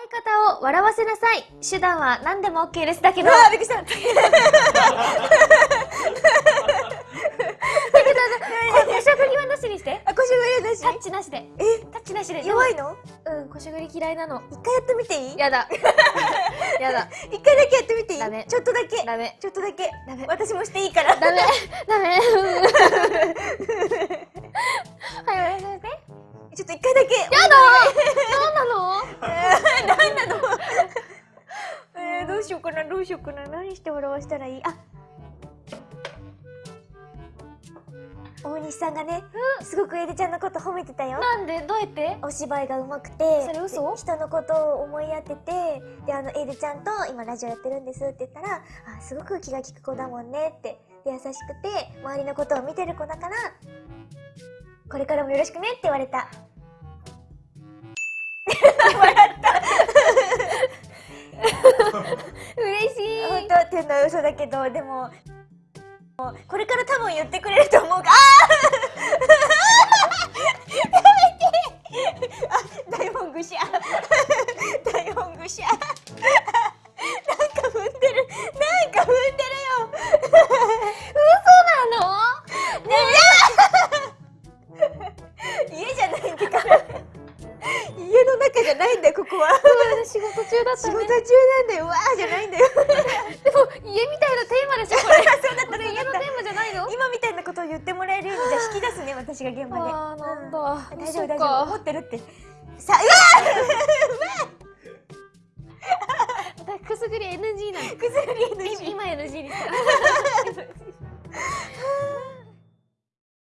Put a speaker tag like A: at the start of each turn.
A: 相方を笑わせなさい。手段は何でも OK です。だけど、
B: うわーびっくりした
A: だけど、ここしゃぐりはなしにして。
B: あ腰が上だし
A: タッチなしで。
B: え
A: タッチなしで。
B: 弱いの
A: うん、こしゃぐり嫌いなの。
B: 一回やってみていい
A: やだ。やだ。
B: 一回だけやってみていい
A: ダメ
B: ちょっとだけ
A: ダメ。
B: ちょっとだけ
A: ダメ。
B: 私もしていいから
A: ダメ。ダメ。はい、お願いしますね。
B: ちょっと一回だけ
A: やだなんなの
B: 何なのえー、どうしようかなどうしようかな何して笑わしたらいい？あ大西さんがね、すごくエリちゃんのこと褒めてたよ。
A: なんで？どうやって？
B: お芝居が上手くて。
A: それ嘘？
B: で人のことを思いやっててであのエルちゃんと今ラジオやってるんですって言ったらあすごく気が利く子だもんねって。で優しくて周りのことを見てる子だからこれからもよろしくねって言われた。
A: 嬉
B: と。っていうのは嘘だけどでもこれから多分言ってくれると思うがああ台本ぐしゃ台本ぐしゃじゃないんだよここは。
A: 仕事中だったね。
B: 仕事中なんだようわーじゃないんだよ。
A: でも家みたいなテーマでしょこれ。
B: そうだった
A: これ家のテーマじゃないの？
B: 今みたいなことを言ってもらえるようにじゃあ引き出すね私が現場で。
A: あーなんだ。
B: うん。大丈夫大丈夫。思ってるって。さうわ
A: くすぐり NG なの。
B: ー くすぐり NG
A: 今 NG にした